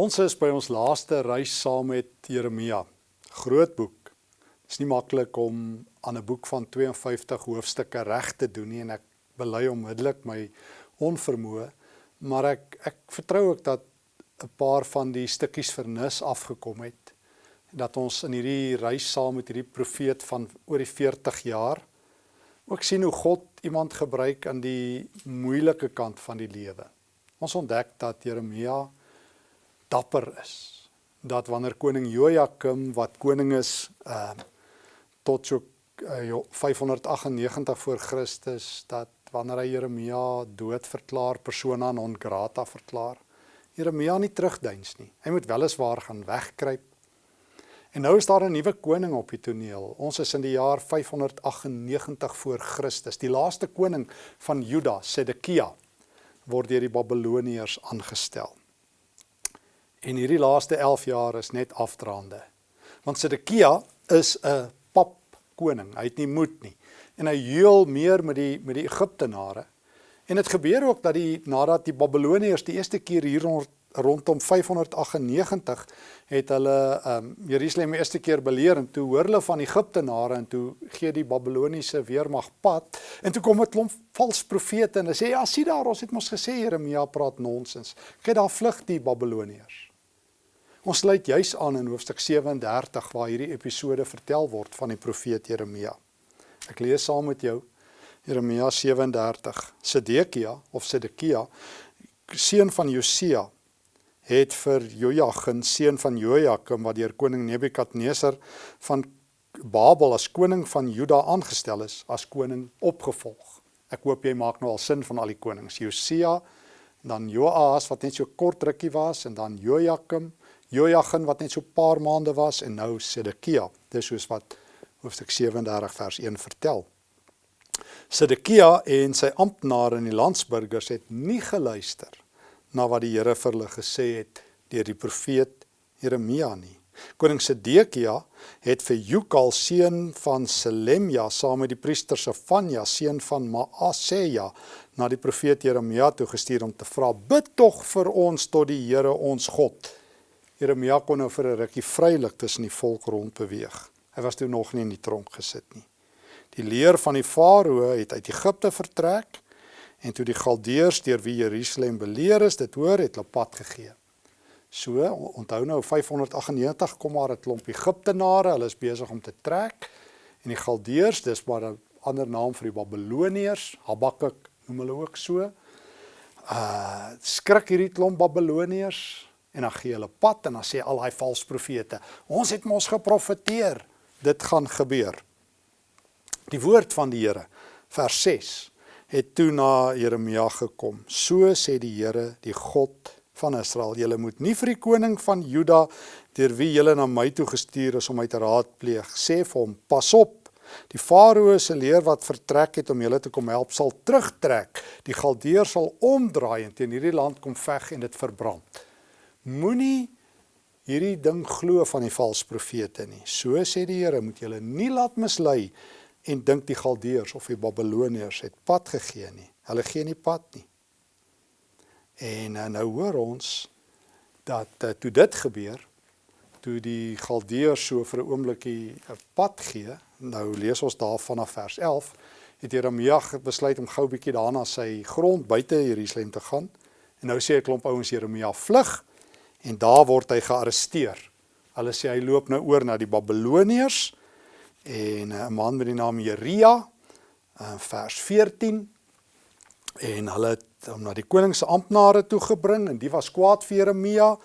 Ons is by ons laaste reis saam met Jeremia. Groot boek. Dit is nie maklik om aan 'n boek van 52 hoofstukke reg te doen nie en ek bely onmiddellik my onvermoë, maar ek ek vertrou ook dat 'n paar van die stukkies vernis afgekom het dat ons in hierdie reis saam met hierdie profeet van oor die 40 jaar ook sien hoe God iemand gebruik aan die moeilike kant van die lewe. Ons ontdek dat Jeremia dapper is. Dat wanneer koning Jojakim wat koning is uh tot so uh, 598 voor Christus dat wanneer hy Jeremia dood verklaar, persona non grata verklaar, Jeremia nie terugduins nie. Hy moet weliswaar gaan wegkruip. En nou is daar 'n nuwe koning op die toneel. Ons is in die jaar 598 voor Christus. Die laaste koning van Juda, Sedekia, word deur die Babiloniërs aangestel. En hierdie laaste 11 jaar is net afdraande. Want Sedekia is 'n pap koning. Hy het nie moed nie. En hy huil meer met die met die Egiptenare. En dit gebeur ook dat die nadat die Babiloniërs die eerste keer hier rond, rondom 598 het hulle um Jerusalem eerste keer beleer en toe hoor hulle van Egiptenare en toe gee die Babiloniese weermag pad en toe kom 'n klomp vals profete en hulle sê ja, sien daar, ons het mos gesê Jeremia praat nonsens. Kyk daar vlug die Babiloniërs. Ons sluit juis aan in hoofstuk 37 waar hierdie episode vertel word van die profeet Jeremia. Ek lees saam met jou Jeremia 37. Sedekia of Sedekia, seun van Josia, het vir Jojagin, seun van Jojakim wat deur koning Nebukadneser van Babel as koning van Juda aangestel is, as koning opgevolg. Ek hoop jy maak nou al sin van al die konings. Josia, dan Joas wat net so kort rukkie was en dan Jojakim Jojagin wat net so 'n paar maande was en nou Sedekia. Dis soos wat hoofstuk 37 vers 1 vertel. Sedekia en sy amptenare en die landsburgers het nie geluister na wat die Here vir hulle gesê het deur die profeet Jeremia nie. Koning Sedekia het vir Jukal seun van Selemja saam met die priester Sefanja seun van Maaseja na die profeet Jeremia toe gestuur om te vra: "Bid tog vir ons tot die Here ons God." Jeremia kon nou vir 'n rukkie vrylik tussen die volk rond beweeg. Hy was toe nog nie in die tronk gesit nie. Die leer van die farao het uit Egipte vertrek en toe die Galdeërs deur wie Jerusalem beleer is, dit hoor het hulle pad gegee. So, onthou nou 598 kom maar 'n klomp Egiptenare, hulle is besig om te trek en die Galdeërs, dis maar 'n ander naam vir die Babiloniërs, Habakuk noem hulle ook so. Uh skrik hierdie klomp Babiloniërs en dan gee hulle pad en dan sê al daai valse profete, ons het mos geprofeteer, dit gaan gebeur. Die woord van die Here, vers 6, het toe na Jeremia gekom. So sê die Here, die God van Israel, julle moet nie vir die koning van Juda deur wie julle na my toe gestuur is om my te raadpleeg, sê vir hom, pas op, Die farao se leer wat vertrek het om julle te kom help sal terugtrek. Die galdeer sal omdraai en teen hierdie land kom veg en dit verbrand. Moenie hierdie ding glo van die valse profete nie. So sê die Here, moet julle nie laat mislei en dink die Galdeërs of die Babiloniërs het pad gegee nie. Hulle gee nie pad nie. En eh, nou hoor ons dat uh, toe dit gebeur, toe die Galdeërs so vir 'n oombliekie 'n pad gee, nou lees ons daar vanaf vers 11, het Jeremia besluit om gou 'n bietjie daarna sy grond buite Jerusalem te gaan. En nou sê 'n klomp ouens Jeremia vlug en daar word hy gearresteer. Hulle sê hy loop nou oor na die Babiloniërs en eh, 'n man met die naam Jeria in vers 14 en hulle het hom na die koning se amptenare toe gebring en die was kwaad vir Jeremia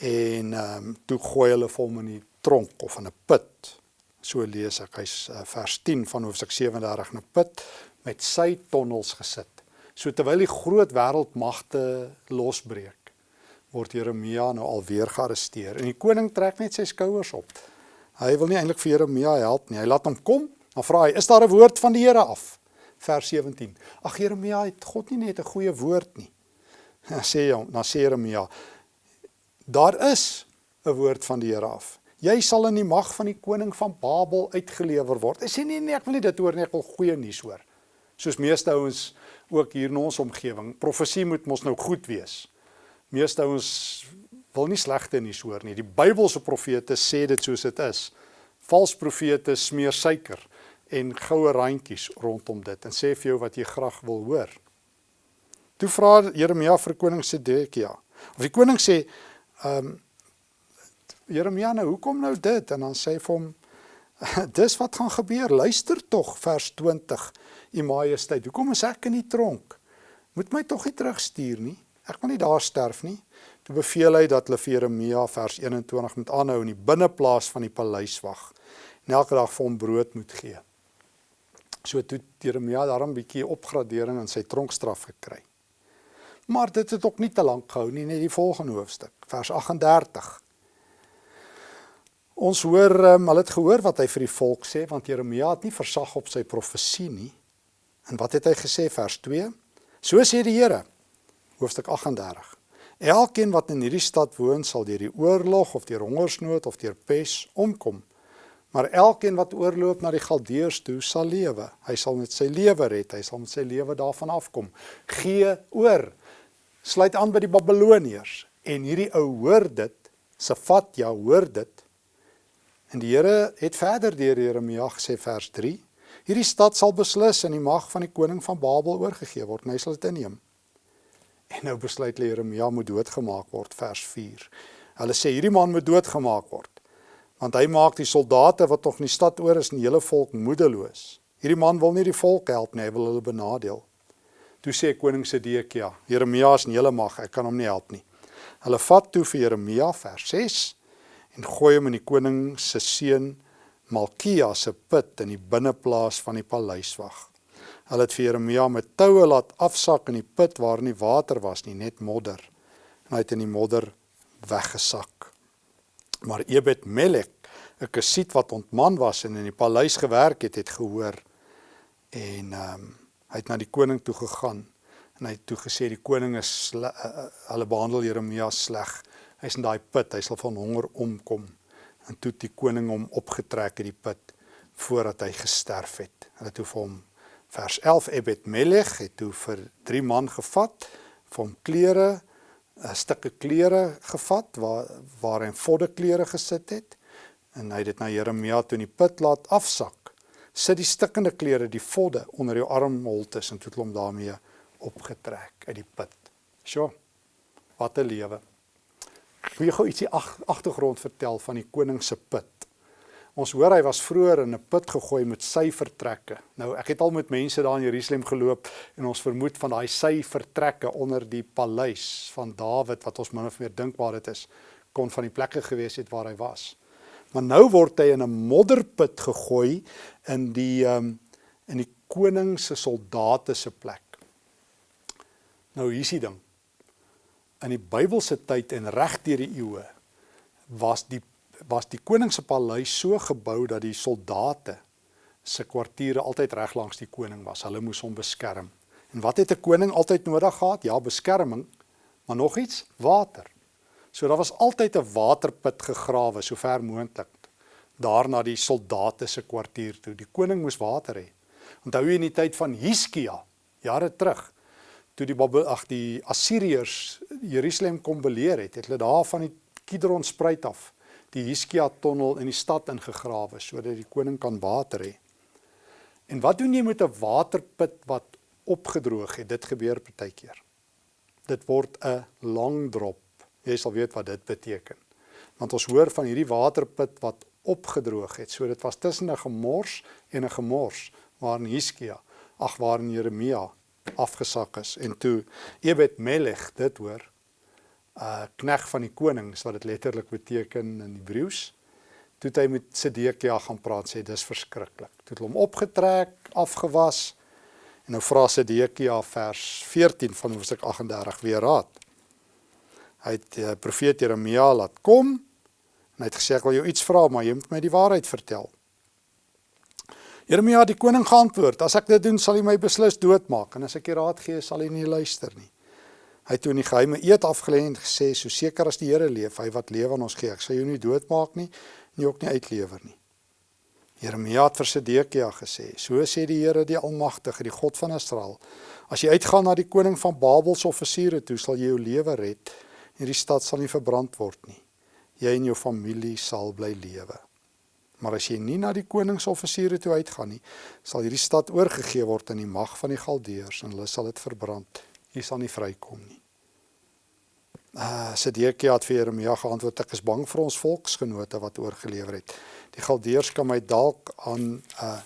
en ehm um, toe gooi hulle hom in die tronk of in 'n put. So lees ek hy's uh, vers 10 van hoofstuk 37 in 'n put met sy tonnels gesit. So terwyl die groot wêreldmagte losbreek word Jeremia nou alweer gearresteer en die koning trek net sy skouers op. Hy wil nie eintlik vir Jeremia help nie. Hy laat hom kom. Dan vra hy: "Is daar 'n woord van die Here af?" Vers 17. Ag Jeremia, het God nie net 'n goeie woord nie. Dan sê hom, dan sê Jeremia: "Daar is 'n woord van die Here af. Jy sal in die mag van die koning van Babel uitgelewer word." Hy sê nee nee, ek wil nie dit hoor nie, ek wil goeie nuus hoor. Soos meeste ouens ook hier in ons omgewing, profesie moet mos nou goed wees meeste ouens wil nie slegte nuus hoor nie. Die Bybelse profete sê dit soos dit is. Vals profete smeer suiker en goue randjies rondom dit en sê vir jou wat jy graag wil hoor. Toe vra Jeremia vir koning Sedekia. Of die koning sê, ehm um, Jeremia, nou hoekom nou dit? En dan sê hy vir hom, dis wat gaan gebeur. Luister tog vers 20, U Majesteit. Hoekom is ek in die tronk? Moet my tog nie terugstuur nie. Ek wil nie daar sterf nie. Toe beveel hy dat hulle vir Jeremia vers 21 moet aanhou in die binneplaas van die paleis wag en elke dag vir hom brood moet gee. So toe Jeremia daarom 'n bietjie opgradering in sy tronkstraf gekry. Maar dit het ook nie te lank gehou nie, net die volgende hoofstuk, vers 38. Ons hoor um, hulle het gehoor wat hy vir die volk sê want Jeremia het nie versag op sy profesie nie. En wat het hy gesê vers 2? So sê die Here, hoofstuk 38. Elkeen wat in hierdie stad woon sal deur die oorlog of deur hongersnood of deur pes omkom. Maar elkeen wat oorloop na die Galdeërs toe sal lewe. Hy sal met sy lewe red, hy sal met sy lewe daarvan afkom. Gee oor. Sluit aan by die Babiloniërs en hierdie ou hoor dit, Safat ja hoor dit. En die Here het verder deur Jeremia gesê vers 3: Hierdie stad sal beslis in die mag van die koning van Babel oorgegee word, en hy sal dit inneem. En nou besluit Jeremia moet doodgemaak word vers 4. Hulle sê hierdie man moet doodgemaak word want hy maak die soldate wat nog in die stad oor is en die hele volk moedeloos. Hierdie man wil nie die volk help nie, hy wil hulle benadeel. Toe sê koning Sedekia, Jeremia is in hele mag, ek kan hom nie help nie. Hulle vat toe vir Jeremia vers 6 en gooi hom in die koning se seun Malkia se put in die binneplaas van die paleis wag. Hulle het vir Jeremia met toue laat afsak in die put waar nie water was nie, net modder. En hy het in die modder weggesak. Maar Ebed Melek, 'n kasiet wat ontman was en in die paleis gewerk het, het gehoor en ehm um, hy het na die koning toe gegaan en hy het toe gesê die koning is uh, hulle behandel Jeremia sleg. Hy's in daai put, hy sal van honger omkom. En toe het die koning hom opgetrek uit die put voordat hy gesterf het. Hulle het toe vir hom vers 11 Ebed Melech het toe vir drie man gevat vir hom klere 'n stukke klere gevat waar waar hy vodde klere gesit het. En hy het dit na Jeremia toe in die put laat afsak. Sit die stikkende klere die vodde onder jou armholtes en toe het hom daarmee opgetrek uit die put. Sjoe wat 'n lewe. Wil jy gou ietsie agtergrond vertel van die koning se put Ons hoor hy was vroeër in 'n put gegooi met sy vertrekke. Nou ek het al met mense daar in Jerusalem geloop en ons vermoed van daai sy vertrekke onder die paleis van Dawid wat ons min of meer dink waar dit is, kon van die plekke gewees het waar hy was. Maar nou word hy in 'n modderput gegooi in die um, in die koning se soldate se plek. Nou hier's die ding. In die Bybelse tyd en reg deur die eeue was die was die koning se paleis so gebou dat die soldate se kwartiere altyd reg langs die koning was. Hulle moes hom beskerm. En wat het 'n koning altyd nodig gehad? Ja, beskerming, maar nog iets, water. So daar was altyd 'n waterput gegrawe so ver moontlik daar na die soldate se kwartier toe. Die koning moes water hê. Onthou jy in die tyd van Hiskia, jare terug, toe die Babel ag die Assiriërs Jerusalem kom beleer het, het hulle daar van die Kidron spruit af die Hiskia tonnel in die stad ingegrawe sodat die koning kan water hê. En wat doen jy met 'n waterput wat opgedroog het? Dit gebeur partykeer. Dit word 'n lang drop. Jy sal weet wat dit beteken. Want ons hoor van hierdie waterput wat opgedroog het. So dit was tussen 'n gemors en 'n gemors waarin Hiskia, ag waarin Jeremia afgesak is en toe Ebed Melech dit hoor uh knegg van die koning, wat dit letterlik beteken in Hebreëus. Toe hy met Sedekia gaan praat sê dis verskriklik. Toe het hom opgetrek, afgewas. En nou vra Sedekia vers 14 van Hoofstuk 38 weer raad. Hy het uh, profeet Jeremia laat kom en hy het gesê ek wil jou iets vra, maar jy moet my die waarheid vertel. Jeremia die koning geantwoord: As ek dit doen, sal hy my beslis doodmaak en as ek die raad gee, sal hy nie luister nie. Hy het toe in die geheime eed afgelê en gesê so seker as die Here leef, hy wat lewe aan ons gee, ek sal jou nie doodmaak nie, nie ook nie uitlewer nie. Jeremia het vir Sedekia gesê, so sê die Here die Almagtige, die God van Israel, as jy uitgaan na die koning van Babel se offisiere toe, sal jy jou lewe red Hierdie stad sal nie verbrand word nie. Jy en jou familie sal bly lewe. Maar as jy nie na die koningsoffisiere toe uitgaan nie, sal hierdie stad oorgegee word in die mag van die Galdeërs en hulle sal dit verbrand. Jy sal nie vrykom nie. Uh Sedekia het vir Jeremia geantwoord: "Ek is bang vir ons volksgenote wat oorgelewer het. Die Galdeërs kan my dalk aan uh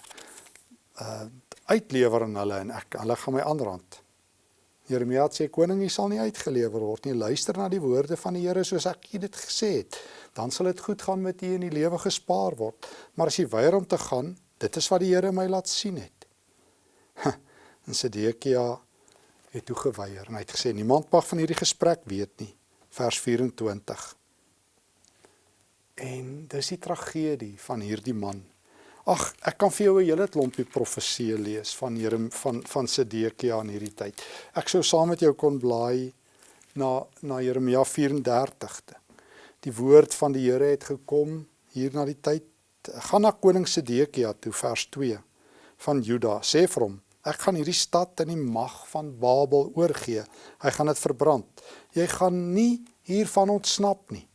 uh uitlewer aan hulle en ek hulle gaan my aanrand." Jeremia sê koning, jy sal nie uitgelewer word nie. Luister na die woorde van die Here soos ek dit gesê het. Dan sal dit goed gaan met u en die lewe gespaar word. Maar as jy weier om te gaan, dit is wat die Here my laat sien het. En Sedekia het toe geweier en hy het gesê niemand mag van hierdie gesprek weet nie. Vers 24. En dis die tragedie van hierdie man Ag, ek kan vir jou 'n hele klompie profeseë lees van Here van van Sedekia in hierdie tyd. Ek sou saam met jou kon blaai na na Jeremia 34. Die woord van die Here het gekom hier na die tyd. Gaan na koning Sedekia toe vers 2 van Juda. Sê vir hom, ek gaan hierdie stad in die mag van Babel oorgee. Hy gaan dit verbrand. Jy gaan nie hiervan ontsnap nie.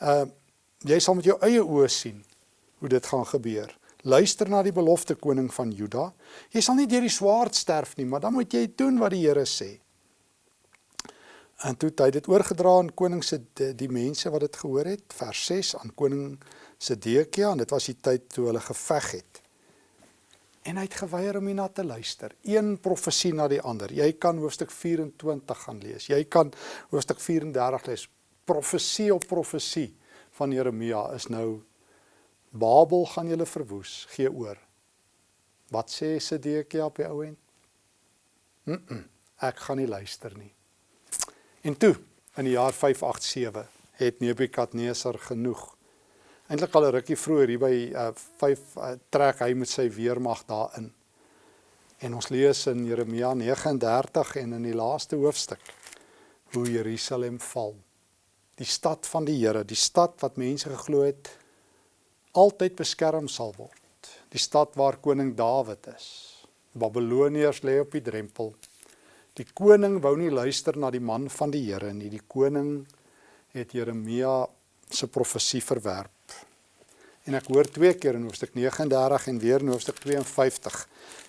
Uh jy sal met jou eie oë sien hoe dit gaan gebeur. Luister na die belofte koning van Juda. Jy sal nie deur die swaard sterf nie, maar dan moet jy doen wat die Here sê. En toe hy dit oorgedra aan koning se die, die mense wat dit gehoor het, vers 6 aan koning Sedekia en dit was die tyd toe hulle geveg het. En hy het geweier om hierna te luister. Een profesie na die ander. Jy kan hoofstuk 24 gaan lees. Jy kan hoofstuk 34 lees. Profesie op profesie van Jeremia is nou Babel gaan julle verwoes, gee oor. Wat sê Sedekia op die ou end? Mm -mm, ek gaan nie luister nie. En toe, in die jaar 587, het Nebukadnesar genoeg. Eintlik al 'n rukkie vroeër hier by uh, 5 uh, trek hy met sy weermag daarin. En ons lees in Jeremia 39 en in die laaste hoofstuk hoe Jerusalem val. Die stad van die Here, die stad wat mense geglo het altyd beskerm sal word. Die stad waar koning Dawid is. Babiloniërs lê op die drempel. Die koning wou nie luister na die man van die Here nie. Die koning het Jeremia se profesie verwerp. En ek hoor twee keer in hoofstuk 39 en weer in hoofstuk 52.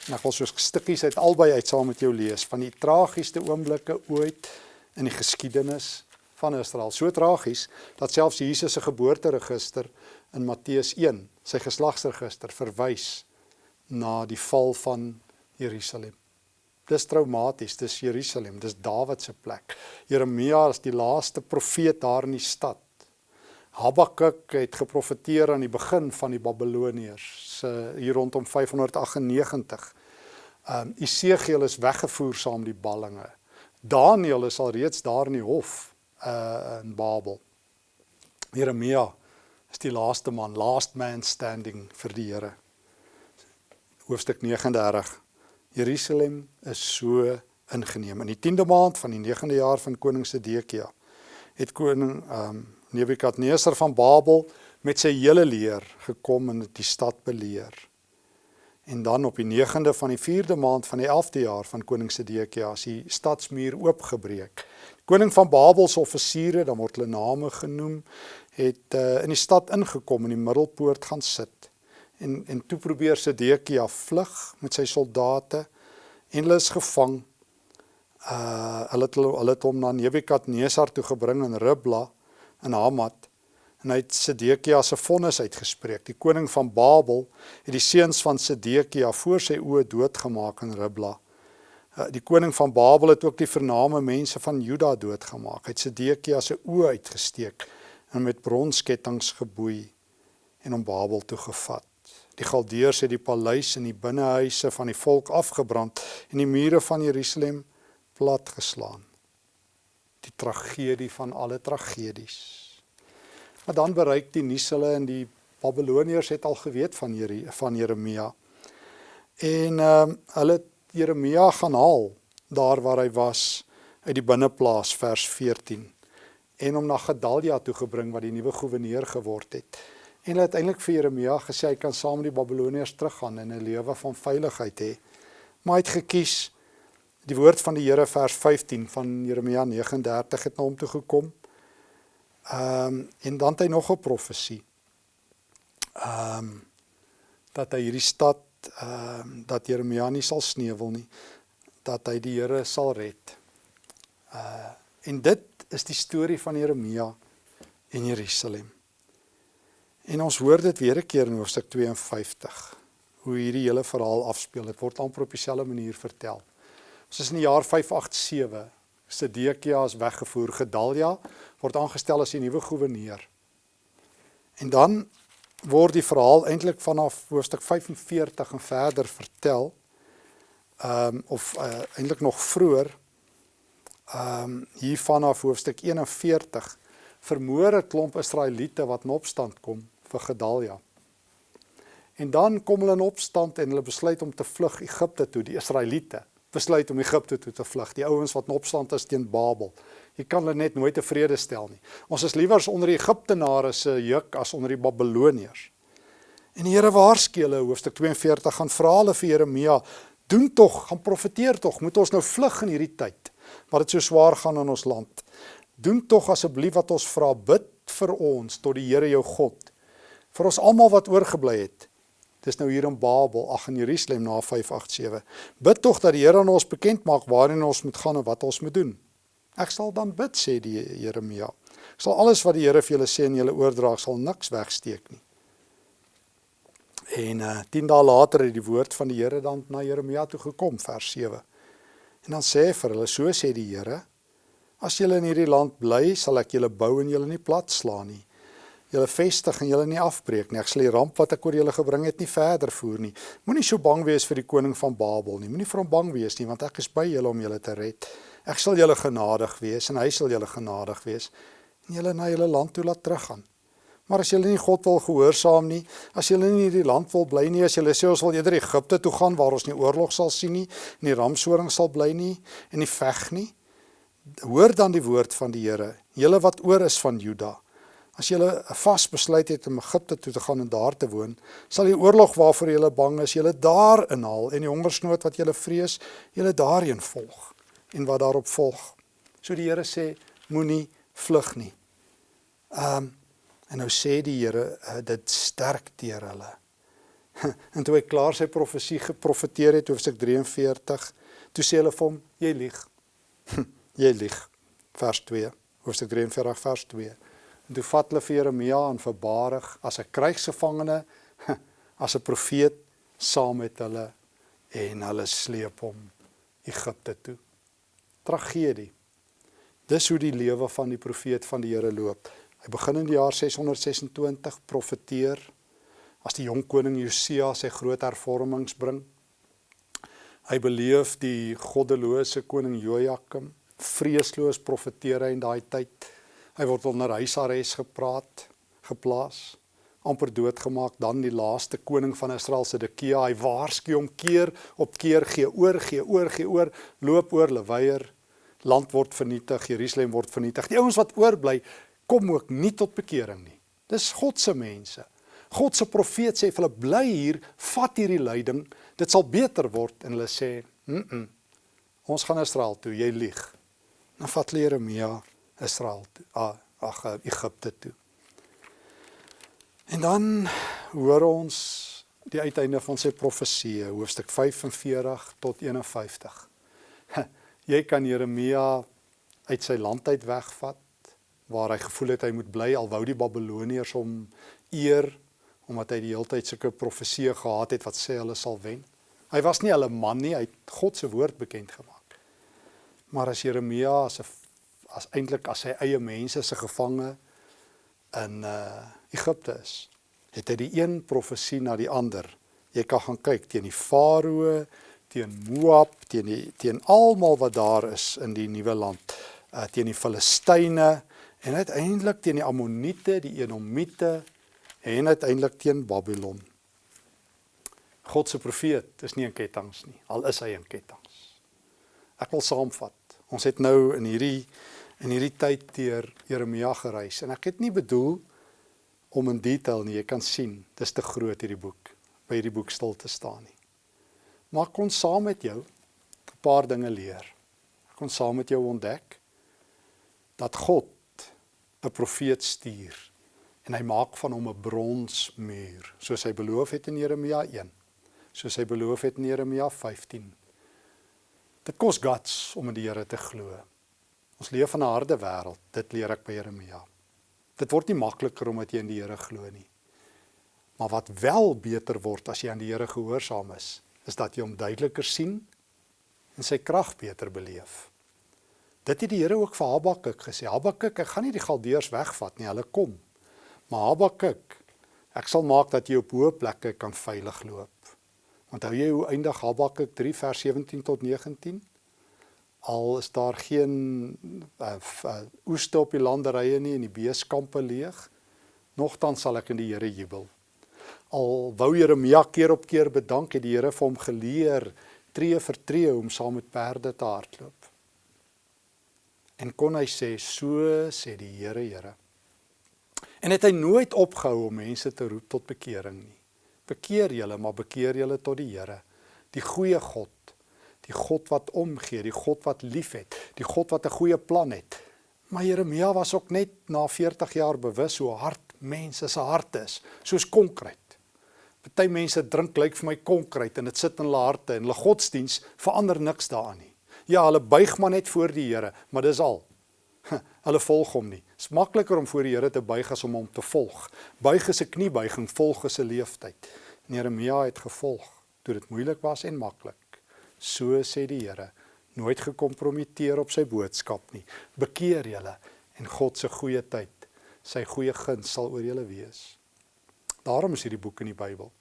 En ek wil soos stukkies uit albei uit saam met jou lees van die tragiesste oomblikke ooit in die geskiedenis van Israel. So tragies dat selfs Jesus se geboorteregister in Matteus 1, sy geslagsregister verwys na die val van Jerusalem. Dis traumaties, dis Jerusalem, dis Dawid se plek. Jeremia is die laaste profeet daar in die stad. Habakuk het geprofeteer aan die begin van die Babiloniërs, se hier rondom 598. Um Esegiel is weggevoer saam die ballinge. Daniël is al reeds daar in die hof uh in Babel. Jeremia is die laaste man, last man standing vir die Here. Hoofstuk 39. Jerusalem is so ingeneem. In die 10de maand van die 9de jaar van koning Sedekia het koning um Nebukadnesar van Babel met sy hele leer gekom en die stad beleer. En dan op die 9de van die 4de maand van die 11de jaar van koning Sedekia is die stadsmuur oopgebreek. Koning van Babel se offisiere, dan word hulle name genoem, het uh, in die stad ingekom in die middelpoort gaan sit. En en toe probeer Sedekia vlug met sy soldate en hulle is gevang. Uh hulle het hulle het hom na Nebukadnesar toe gebring in Ribla in Hamat en hy het Sedekia se vonnis uitgespreek. Die koning van Babel het die seuns van Sedekia voor sy oë doodgemaak in Ribla. Uh, die koning van Babel het ook die vername mense van Juda doodgemaak. Hy het Sedekia se oë uitgesteek en met bronskettinge geboei en om Babel toe gevat. Die Galdeërs het die paleis en die binnehuise van die volk afgebrand en die mure van Jerusalem platgeslaan. Die tragedie van alle tragedies. Maar dan bereik die nuus hulle en die Babiloniërs het al geweet van Jere, van Jeremia. En ehm um, hulle Jeremia gaan haal daar waar hy was uit die binneplaas vers 14 en hom na Gedalia toe gebring wat die nuwe goewerneur geword het. En hulle het eintlik vir Jeremia gesê hy kan saam met die Babiloniërs teruggaan en 'n lewe van veiligheid hê. Maar hy het gekies die woord van die Here vers 15 van Jeremia 39 het na hom toe gekom. Ehm um, en dan het hy nog 'n profesie. Ehm um, dat hy hierdie stad ehm um, dat Jeremia nie sal sneuwel nie, dat hy die Here sal red. Uh en dit is die storie van Jeremia en Jerusalem. En ons hoor dit weer 'n keer in hoofstuk 52 hoe hierdie hele verhaal afspeel. Dit word amper op dieselfde manier vertel. Ons is in die jaar 587. Sedekia is weggevoer. Gedalia word aangestel as die nuwe goewerneur. En dan word die verhaal eintlik vanaf hoofstuk 45 en verder vertel. Ehm um, of uh, eintlik nog vroeër ehm um, hier vanaf hoofstuk 41 vermoor 'n klomp Israeliete wat in opstand kom vir Gedalia. En dan kom hulle in opstand en hulle besluit om te vlug Egipte toe, die Israeliete besluit om Egipte toe te vlug. Die ouens wat in opstand is teen Babel. Jy kan hulle net nooit tevrede stel nie. Ons is liewer onder die Egiptenare se juk as onder die Babiloniërs. En die Here waarsku hulle hoofstuk 42 gaan vra hulle vir Jeremia, doen tog, gaan profeteer tog, moet ons nou vlug in hierdie tyd wat dit so swaar gaan in ons land. Doen tog asseblief wat ons vra, bid vir ons tot die Here jou God. Vir ons almal wat oorgebly het. Dis nou hier in Babel, ag in Jerusalem na 587. Bid tog dat die Here aan ons bekend maak waarheen ons moet gaan en wat ons moet doen. Ek sal dan bid sê die Jeremia. Ek sal alles wat die Here vir julle sê en julle oordra, sal niks wegsteek nie. En uh 10 dae later het die woord van die Here dan na Jeremia toe gekom vers 7. En dan sê vir hulle so sê die Here: As julle in hierdie land bly, sal ek julle bou en julle nie plat slaan nie. Julle vestig en julle nie afbreek nie. Ek sal die ramp wat ek oor julle gebring het nie verder voer nie. Moenie so bang wees vir die koning van Babel nie. Moenie vir hom bang wees nie, want ek is by julle om julle te red. Ek sal julle genadig wees en hy sal julle genadig wees en julle na julle land toe laat teruggaan. Maar as julle nie God wil gehoorsaam nie, as julle nie in hierdie land wil bly nie, as julle sê ons wil eerder Egipte toe gaan waar ons nie oorlog sal sien nie, nie ramsoring sal bly nie en nie veg nie, hoor dan die woord van die Here, julle wat oor is van Juda. As julle vas besluit het om Egipte toe te gaan en daar te woon, sal die oorlog waarvoor julle bang is, julle daar inhaal en die hongersnood wat julle vrees, julle daarheen volg en wat daarop volg. So die Here sê moenie vlug nie. Ehm um, en nou sê die Here uh, dit sterk teer hulle. en toe hy klaar sy profesie geprofeteer het hoofstuk 43, toe sê hulle vir hom jy lieg. jy lieg. Vers 2, hoofstuk 43 vers 2. En toe vat hulle vir Jeremia en vir Barig as 'n krygsgevangene, as 'n profeet saam met hulle en hulle sleep hom Egipte toe tragedie. Dis hoe die lewe van die profeet van die Here loop. Hy begin in die jaar 626 profeteer as die jong koning Josia sy groot hervormings bring. Hy beleef die goddelose koning Jojakim vreesloos profeteer hy in daai tyd. Hy word onder huisarrest gepraat, geplaas amper doodgemaak. Dan die laaste koning van Israel Sedekia hy waarsku hom keer op keer gee oor gee oor gee oor loop oor leweier. Land word vernietig Jerusalem word vernietig. Die ouens wat oorbly kom ook nie tot bekering nie. Dis God se mense. God se profeet sê vir hulle bly hier vat hierdie lyding. Dit sal beter word. En hulle sê mm -mm, ons gaan Israel toe. Jy lieg. Dan vat Jeremia Israel toe ag Egipte toe En dan hoor ons die uiteinde van sy profesie, hoofstuk 45 tot 51. Jy kan Jeremia uit sy land uit wegvat waar hy gevoel het hy moet bly alwou die Babiloniërs hom eer omdat hy die hele tyd sulke profeseë gehad het wat sê hulle sal wen. Hy was nie hulle man nie, hy het God se woord bekend gemaak. Maar as Jeremia as 'n as eintlik as sy eie mense se gevange in uh Egipte is, het hy die een profesie na die ander. Jy kan gaan kyk teen die Farao, teen Moab, teen die teen almal wat daar is in die nuwe land, uh teen die Filistyne en uiteindelik teen die Ammoniete, die Edomiete en uiteindelik teen Babylon. God se profeet is nie in ketTINGS nie, al is hy in ketTINGS. Ek wil saamvat. Ons het nou in hierdie in hierdie tyd deur Jeremia gereis en ek het nie bedoel om in detail nie, jy kan sien, dis te groot hierdie boek by hierdie boek stil te staan nie. Maar kon saam met jou 'n paar dinge leer. Ek kon saam met jou ontdek dat God 'n profeet stuur en hy maak van hom 'n bronsmuur, soos hy beloof het in Jeremia 1, soos hy beloof het in Jeremia 15. Dit kos guts om in die Here te glo. Ons leef in 'n harde wêreld, dit leer ek by Jeremia. Dit word nie makliker omdat jy in die Here glo nie. Maar wat wel beter word as jy aan die Here gehoorsaam is, is dat jy hom duideliker sien en sy krag beter beleef. Dit het die Here ook vir Habakuk gesê. Habakuk, ek gaan nie die Galdeërs wegvat nie, hulle kom. Maar Habakuk, ek sal maak dat jy op hoë plekke kan veilig loop. Onthou jy hoe eindig Habakuk 3 vers 17 tot 19? Al is daar geen uh, uh, oeste op die landerye nie en die beeskampe leeg, nogtans sal ek in die Here jubel. Al wou Jeremia keer op keer bedank het die Here vir hom geleer tree vir tree om saam met perde te hardloop. En kon hy sê so sê die Here Here. En het hy nooit opgehou om mense te roep tot bekering nie. Bekeer julle, maar bekeer julle tot die Here, die goeie God, die God wat omgee, die God wat liefhet, die God wat 'n goeie plan het. Maar Jeremia was ook net na 40 jaar bewus hoe hard mense se harte is, soos konkreet. Party mense drink lyk vir my konkreet en dit sit in hulle harte en hulle godsdiens verander niks daaraan nie. Ja, hulle buig maar net voor die Here, maar dis al. Hulle volg hom nie. Dit is makliker om voor die Here te buig as om hom te volg. Buig is 'n kniebuiging, volg is 'n leeftyd. Jeremia het gevolg toe dit moeilik was en maklik. So sê die Here, nooit gekompromiteer op sy boodskap nie. Bekeer julle en God se goeie tyd, sy goeie guns sal oor julle wees. Daarom is hierdie boek in die Bybel.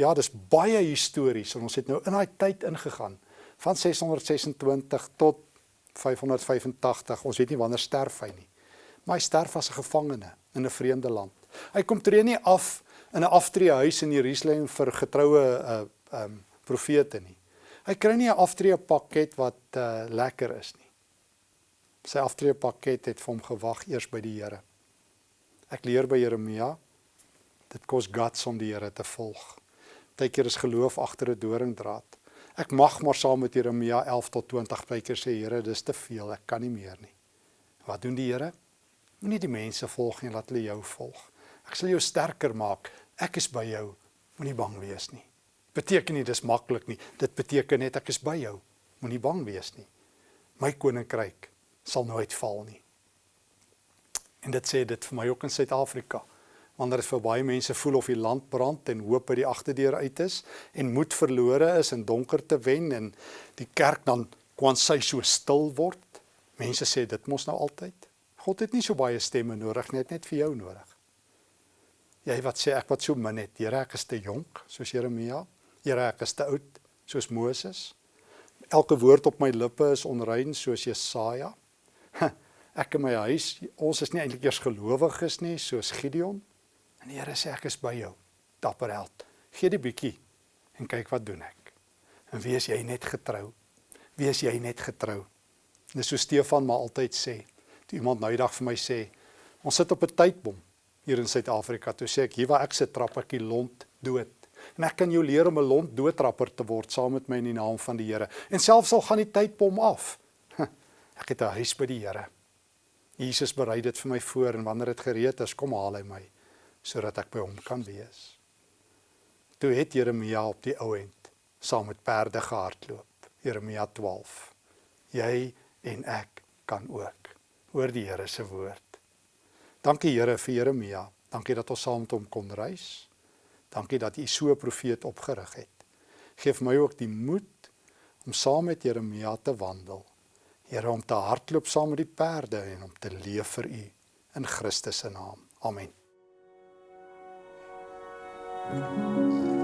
Ja, dis baie histories en ons het nou in daai tyd ingegaan van 626 tot 585. Ons weet nie wanneer sterf hy nie. Maar hy sterf as 'n gevangene in 'n vreemde land. Hy kom tree nie af in 'n aftreehuis in Jerusalem vir getroue uh um profete nie. Hy kry nie 'n aftreepakket wat uh lekker is nie. Sy aftreepakket het vir hom gewag eers by die Here. Ek leer by Jeremia Dit kos guts om die Here te volg. Partykeer is geloof agter 'n doringdraad. Ek mag maar saam met Jeremia 11 tot 20 partykeer sê Here, dis te veel, ek kan nie meer nie. Wat doen die Here? Moenie die mense volg nie, laat hulle jou volg. Ek sal jou sterker maak. Ek is by jou. Moenie bang wees nie. Beteken nie dis maklik nie. Dit beteken net ek is by jou. Moenie bang wees nie. My koninkryk sal nooit val nie. En dit sê dit vir my ook in Suid-Afrika wanneer dit vir baie mense voel of die land brand en hoop by die agterdeur uit is en moed verlore is en donker te wen en die kerk dan kwansy so stil word. Mense sê dit mos nou altyd. God het nie so baie stemme nodig net net vir jou nodig. Jy wat sê ek wat so min het, Here ek is te jonk soos Jeremia. Here ek is te oud soos Moses. Elke woord op my lippe is onrein soos Jesaja. Ek in my huis, ons is nie eintlik eers gelowiges nie soos Gideon. En die Here sê ek is by jou, dapper held. Gee die bietjie en kyk wat doen ek. En wees jy net getrou. Wees jy net getrou. Dis so Stefan maar altyd sê. Toe iemand nou die dag vir my sê, ons sit op 'n tydbom hier in Suid-Afrika. Toe sê ek, hier waar ek sit trap ek die lont dood. En ek kan jou leer om 'n lont doodtrapper te word saam met my in die naam van die Here. En selfs al gaan die tydbom af. Ek het 'n huis by die Here. Jesus berei dit vir my voor en wanneer dit gereed is, kom haal hy my sodat ek by hom kan wees. Toe het Jeremia op die ou end saam met perde gehardloop. Jeremia 12. Jy en ek kan ook hoor die Here se woord. Dankie Here vir Jeremia. Dankie dat ons saam met hom kon reis. Dankie dat U so 'n profeet opgerig het. Geef my ook die moed om saam met Jeremia te wandel. Here om te hardloop saam met die perde en om te leef vir U in Christus se naam. Amen. Thank you.